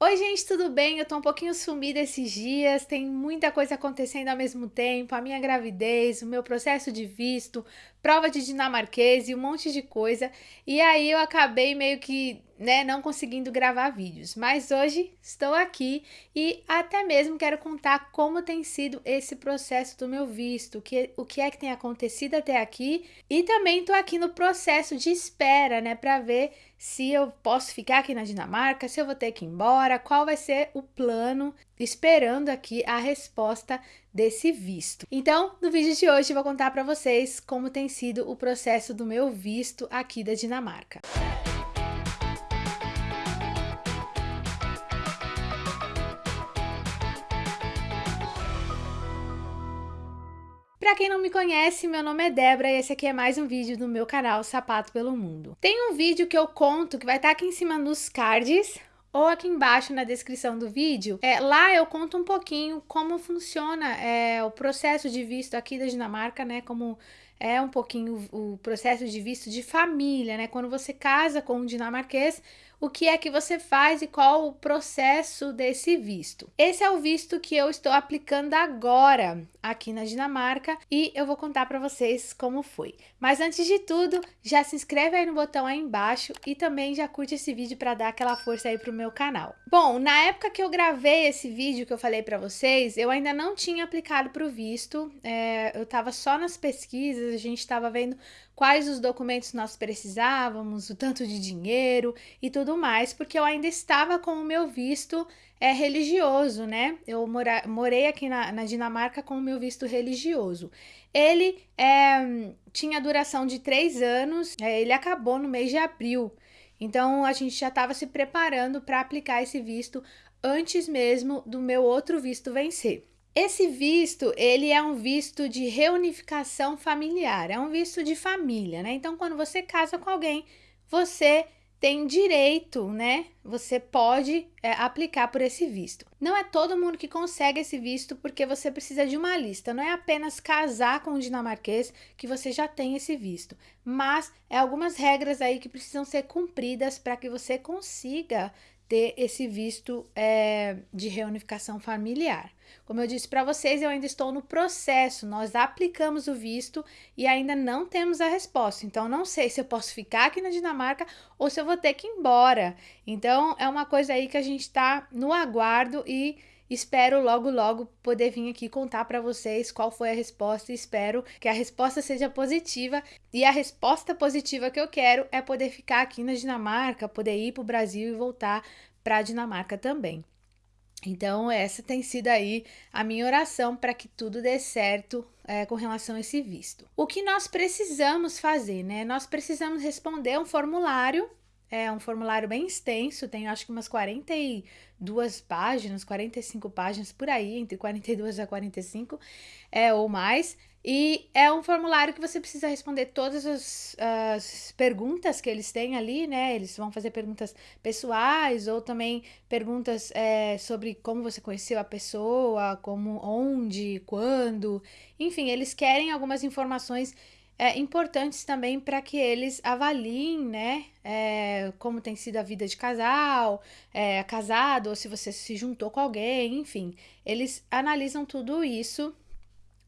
Oi, gente, tudo bem? Eu tô um pouquinho sumida esses dias, tem muita coisa acontecendo ao mesmo tempo, a minha gravidez, o meu processo de visto, prova de dinamarquês e um monte de coisa. E aí eu acabei meio que, né, não conseguindo gravar vídeos. Mas hoje estou aqui e até mesmo quero contar como tem sido esse processo do meu visto, o que, o que é que tem acontecido até aqui. E também tô aqui no processo de espera, né, para ver se eu posso ficar aqui na Dinamarca, se eu vou ter que ir embora, qual vai ser o plano, esperando aqui a resposta desse visto. Então, no vídeo de hoje eu vou contar para vocês como tem sido o processo do meu visto aqui da Dinamarca. Para quem não me conhece, meu nome é Débora e esse aqui é mais um vídeo do meu canal Sapato pelo Mundo. Tem um vídeo que eu conto que vai estar tá aqui em cima nos cards ou aqui embaixo na descrição do vídeo. É, lá eu conto um pouquinho como funciona é, o processo de visto aqui da Dinamarca, né? Como é um pouquinho o processo de visto de família, né? Quando você casa com um dinamarquês, o que é que você faz e qual o processo desse visto. Esse é o visto que eu estou aplicando agora aqui na Dinamarca e eu vou contar para vocês como foi. Mas antes de tudo, já se inscreve aí no botão aí embaixo e também já curte esse vídeo para dar aquela força aí pro meu canal. Bom, na época que eu gravei esse vídeo que eu falei para vocês, eu ainda não tinha aplicado para o visto, é, eu estava só nas pesquisas, a gente estava vendo quais os documentos nós precisávamos, o tanto de dinheiro e tudo mais, porque eu ainda estava com o meu visto é, religioso, né? Eu mora, morei aqui na, na, Dinamarca com o meu visto religioso. Ele é, tinha duração de três anos, é, ele acabou no mês de abril. Então a gente já estava se preparando para aplicar esse visto antes mesmo do meu outro visto vencer. Esse visto, ele é um visto de reunificação familiar, é um visto de família, né? Então, quando você casa com alguém, você tem direito, né? Você pode é, aplicar por esse visto. Não é todo mundo que consegue esse visto porque você precisa de uma lista. Não é apenas casar com um dinamarquês que você já tem esse visto, mas é algumas regras aí que precisam ser cumpridas para que você consiga ter esse visto é, de reunificação familiar. Como eu disse para vocês, eu ainda estou no processo, nós aplicamos o visto e ainda não temos a resposta. Então, não sei se eu posso ficar aqui na Dinamarca ou se eu vou ter que ir embora. Então, é uma coisa aí que a gente está no aguardo e espero logo, logo poder vir aqui contar para vocês qual foi a resposta. Espero que a resposta seja positiva. E a resposta positiva que eu quero é poder ficar aqui na Dinamarca, poder ir para o Brasil e voltar para a Dinamarca também. Então, essa tem sido aí a minha oração para que tudo dê certo é, com relação a esse visto. O que nós precisamos fazer, né? Nós precisamos responder um formulário, é um formulário bem extenso, tem acho que umas 42 páginas, 45 páginas por aí, entre 42 a 45 é, ou mais. E é um formulário que você precisa responder todas as, as, perguntas que eles têm ali, né? Eles vão fazer perguntas pessoais ou também perguntas é, sobre como você conheceu a pessoa, como, onde, quando. Enfim, eles querem algumas informações é, importantes também para que eles avaliem, né? É, como tem sido a vida de casal, é, casado, ou se você se juntou com alguém, enfim. Eles analisam tudo isso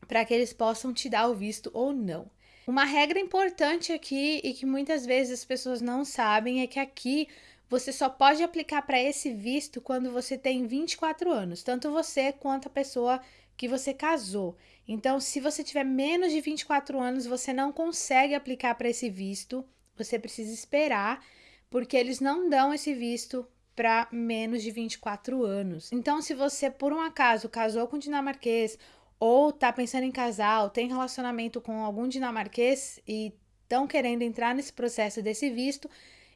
para que eles possam te dar o visto ou não. Uma regra importante aqui e que muitas vezes as pessoas não sabem é que aqui você só pode aplicar para esse visto quando você tem 24 anos, tanto você quanto a pessoa que você casou. Então, se você tiver menos de 24 anos, você não consegue aplicar para esse visto, você precisa esperar, porque eles não dão esse visto para menos de 24 anos. Então, se você por um acaso casou com dinamarquês ou tá pensando em casar, ou tem relacionamento com algum dinamarquês e estão querendo entrar nesse processo desse visto,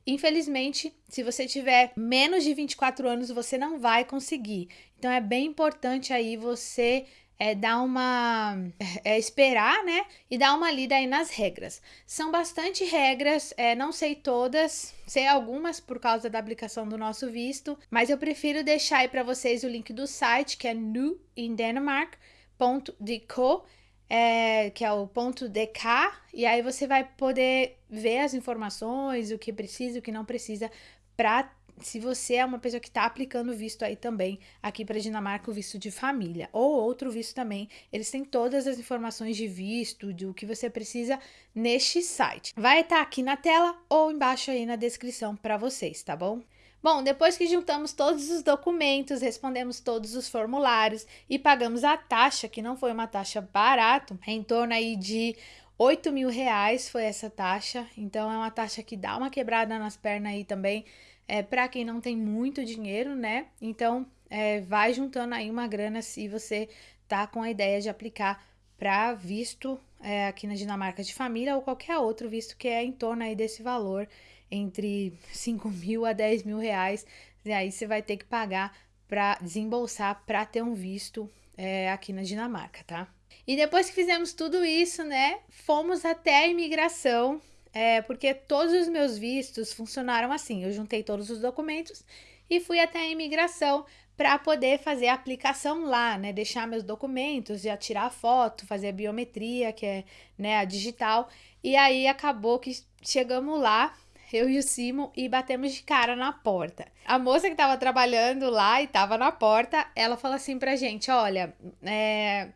infelizmente, se você tiver menos de 24 anos, você não vai conseguir. Então é bem importante aí você é, dar uma. É, esperar, né? E dar uma lida aí nas regras. São bastante regras, é, não sei todas, sei algumas por causa da aplicação do nosso visto, mas eu prefiro deixar aí para vocês o link do site, que é New in Denmark ponto de co, é, que é o ponto DK, e aí você vai poder ver as informações, o que precisa, o que não precisa para se você é uma pessoa que está aplicando visto aí também, aqui para Dinamarca, o visto de família, ou outro visto também, eles têm todas as informações de visto, do que você precisa neste site. Vai estar tá aqui na tela ou embaixo aí na descrição para vocês, tá bom? Bom, depois que juntamos todos os documentos, respondemos todos os formulários e pagamos a taxa, que não foi uma taxa barata, em torno aí de 8 mil reais foi essa taxa, então é uma taxa que dá uma quebrada nas pernas aí também, é, para quem não tem muito dinheiro, né? Então, é, vai juntando aí uma grana se você tá com a ideia de aplicar para visto é, aqui na Dinamarca de família ou qualquer outro visto que é em torno aí desse valor entre 5 mil a 10 mil reais, e aí você vai ter que pagar para desembolsar para ter um visto é, aqui na Dinamarca, tá? E depois que fizemos tudo isso, né, fomos até a imigração, é, porque todos os meus vistos funcionaram assim. Eu juntei todos os documentos e fui até a imigração para poder fazer a aplicação lá, né? Deixar meus documentos, já tirar foto, fazer a biometria, que é né, a digital. E aí acabou que chegamos lá eu e o Simon, e batemos de cara na porta. A moça que estava trabalhando lá e estava na porta, ela falou assim pra gente: olha, é,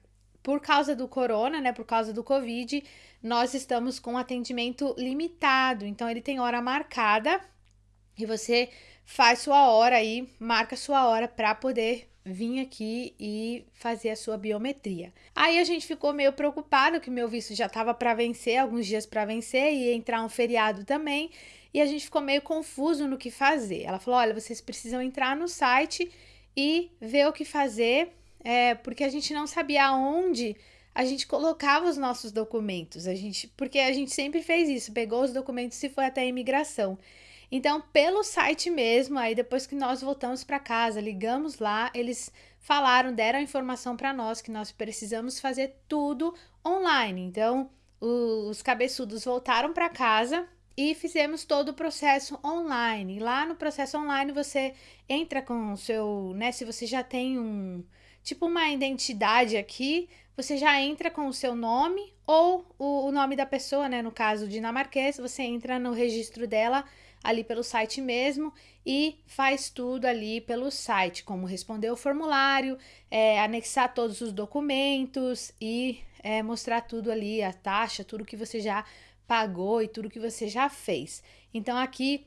por causa do corona, né, por causa do Covid, nós estamos com atendimento limitado. Então, ele tem hora marcada e você faz sua hora aí, marca sua hora para poder vir aqui e fazer a sua biometria. Aí a gente ficou meio preocupado que meu visto já estava para vencer, alguns dias para vencer e entrar um feriado também e a gente ficou meio confuso no que fazer. Ela falou: olha, vocês precisam entrar no site e ver o que fazer, é, porque a gente não sabia aonde a gente colocava os nossos documentos. A gente, porque a gente sempre fez isso, pegou os documentos e foi até a imigração. Então, pelo site mesmo, aí depois que nós voltamos para casa, ligamos lá, eles falaram, deram a informação para nós que nós precisamos fazer tudo online. Então, os cabeçudos voltaram para casa e fizemos todo o processo online. Lá no processo online você entra com o seu, né, se você já tem um tipo uma identidade aqui, você já entra com o seu nome ou o, o nome da pessoa, né, no caso dinamarquês, você entra no registro dela ali pelo site mesmo e faz tudo ali pelo site, como responder o formulário, é, anexar todos os documentos e é, mostrar tudo ali, a taxa, tudo que você já pagou e tudo que você já fez. Então aqui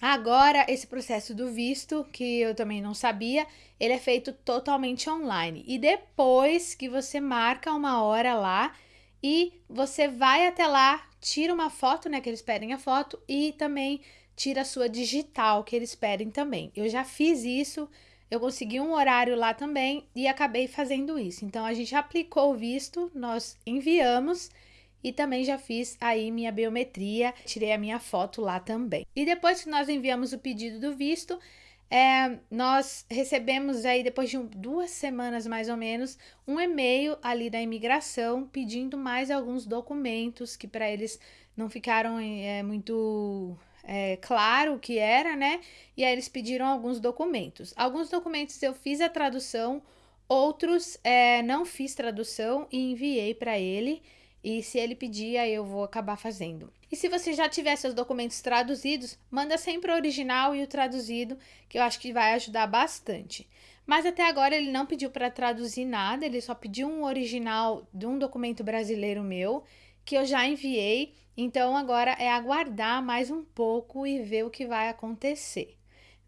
Agora, esse processo do visto, que eu também não sabia, ele é feito totalmente online. E depois que você marca uma hora lá e você vai até lá, tira uma foto, né? Que eles pedem a foto, e também tira a sua digital, que eles pedem também. Eu já fiz isso, eu consegui um horário lá também e acabei fazendo isso. Então, a gente aplicou o visto, nós enviamos e também já fiz aí minha biometria, tirei a minha foto lá também. E depois que nós enviamos o pedido do visto, é, nós recebemos aí, depois de um, duas semanas mais ou menos, um e-mail ali da imigração pedindo mais alguns documentos que para eles não ficaram é, muito é, claro o que era, né? E aí eles pediram alguns documentos. Alguns documentos eu fiz a tradução, outros é, não fiz tradução e enviei para ele. E se ele pedir, aí eu vou acabar fazendo. E se você já tiver seus documentos traduzidos, manda sempre o original e o traduzido, que eu acho que vai ajudar bastante. Mas até agora ele não pediu para traduzir nada, ele só pediu um original de um documento brasileiro meu, que eu já enviei. Então agora é aguardar mais um pouco e ver o que vai acontecer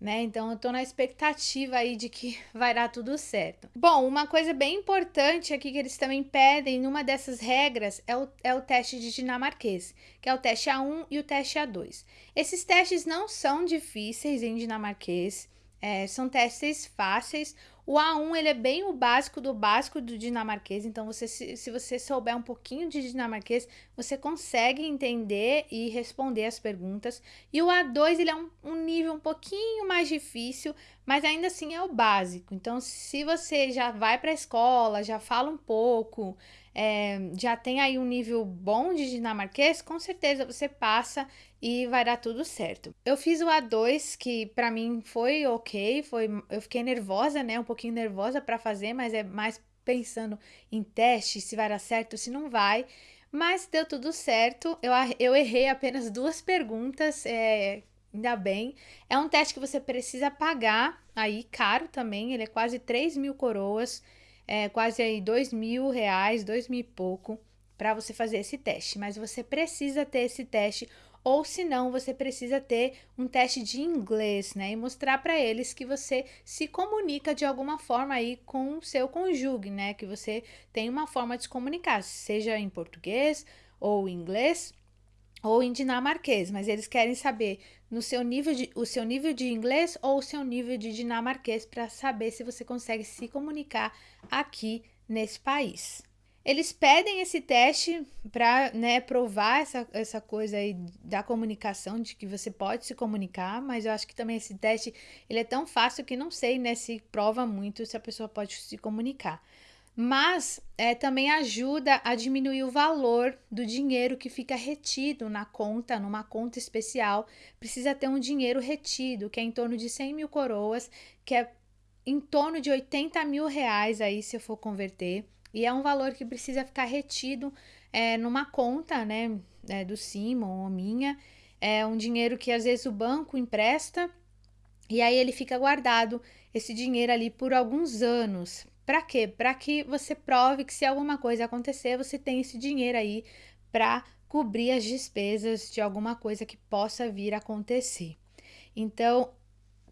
né? Então eu tô na expectativa aí de que vai dar tudo certo. Bom, uma coisa bem importante aqui que eles também pedem numa dessas regras é o, é o teste de dinamarquês, que é o teste A1 e o teste A2. Esses testes não são difíceis em dinamarquês, é, são testes fáceis. O A1 ele é bem o básico do básico do dinamarquês, então você se, se você souber um pouquinho de dinamarquês, você consegue entender e responder as perguntas. E o A2 ele é um, um nível um pouquinho mais difícil, mas ainda assim é o básico. Então, se você já vai para a escola, já fala um pouco, é, já tem aí um nível bom de dinamarquês, com certeza você passa e vai dar tudo certo. Eu fiz o A2, que para mim foi ok, foi, eu fiquei nervosa, né, um pouquinho nervosa para fazer, mas é mais pensando em teste, se vai dar certo, se não vai. Mas deu tudo certo. Eu, eu errei apenas duas perguntas. É, ainda bem. É um teste que você precisa pagar, aí caro também, ele é quase 3 mil coroas, é quase aí 2 mil reais, 2 mil e pouco, para você fazer esse teste. Mas você precisa ter esse teste, ou se não, você precisa ter um teste de inglês, né? E mostrar para eles que você se comunica de alguma forma aí com o seu conjugue, né? Que você tem uma forma de se comunicar, seja em português ou inglês ou em dinamarquês, mas eles querem saber no seu nível de, o seu nível de inglês ou o seu nível de dinamarquês para saber se você consegue se comunicar aqui nesse país. Eles pedem esse teste para né, provar essa, essa coisa aí da comunicação, de que você pode se comunicar, mas eu acho que também esse teste ele é tão fácil que não sei né, se prova muito se a pessoa pode se comunicar mas é, também ajuda a diminuir o valor do dinheiro que fica retido na conta, numa conta especial. Precisa ter um dinheiro retido, que é em torno de 100 mil coroas, que é em torno de 80 mil reais aí, se eu for converter. E é um valor que precisa ficar retido é, numa conta, né, é, do Simon ou minha. É um dinheiro que às vezes o banco empresta e aí ele fica guardado esse dinheiro ali por alguns anos, para quê? Para que você prove que se alguma coisa acontecer, você tem esse dinheiro aí para cobrir as despesas de alguma coisa que possa vir a acontecer. Então,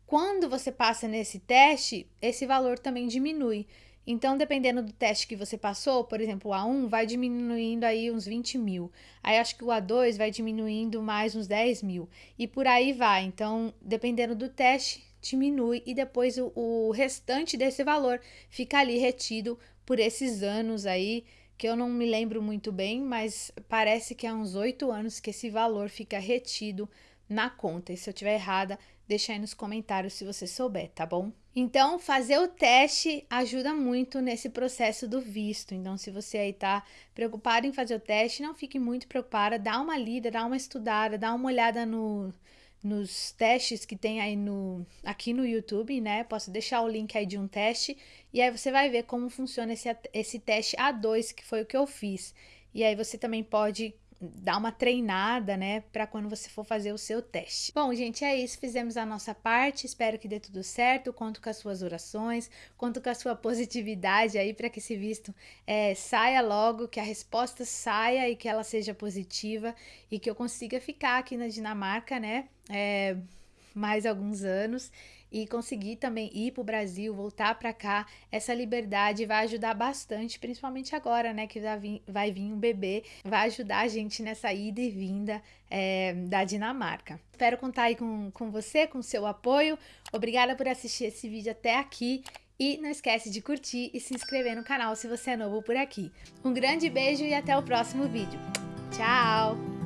quando você passa nesse teste, esse valor também diminui. Então, dependendo do teste que você passou, por exemplo, o A1 vai diminuindo aí uns 20 mil. Aí acho que o A2 vai diminuindo mais uns 10 mil. E por aí vai. Então, dependendo do teste, diminui e depois o, o restante desse valor fica ali retido por esses anos aí, que eu não me lembro muito bem, mas parece que há uns oito anos que esse valor fica retido na conta. E se eu tiver errada, deixa aí nos comentários se você souber, tá bom? Então, fazer o teste ajuda muito nesse processo do visto. Então, se você aí tá preocupado em fazer o teste, não fique muito preocupada, dá uma lida, dá uma estudada, dá uma olhada no nos testes que tem aí no aqui no YouTube, né? Posso deixar o link aí de um teste e aí você vai ver como funciona esse, esse teste A2, que foi o que eu fiz. E aí você também pode dar uma treinada, né, para quando você for fazer o seu teste. Bom, gente, é isso. Fizemos a nossa parte. Espero que dê tudo certo. Conto com as suas orações, conto com a sua positividade aí para que esse visto é, saia logo, que a resposta saia e que ela seja positiva e que eu consiga ficar aqui na Dinamarca, né? É, mais alguns anos e conseguir também ir para o Brasil, voltar para cá, essa liberdade vai ajudar bastante, principalmente agora, né, que vai vir, um bebê, vai ajudar a gente nessa ida e vinda é, da Dinamarca. Espero contar aí com, com você, com seu apoio. Obrigada por assistir esse vídeo até aqui. E não esquece de curtir e se inscrever no canal se você é novo por aqui. Um grande beijo e até o próximo vídeo. Tchau!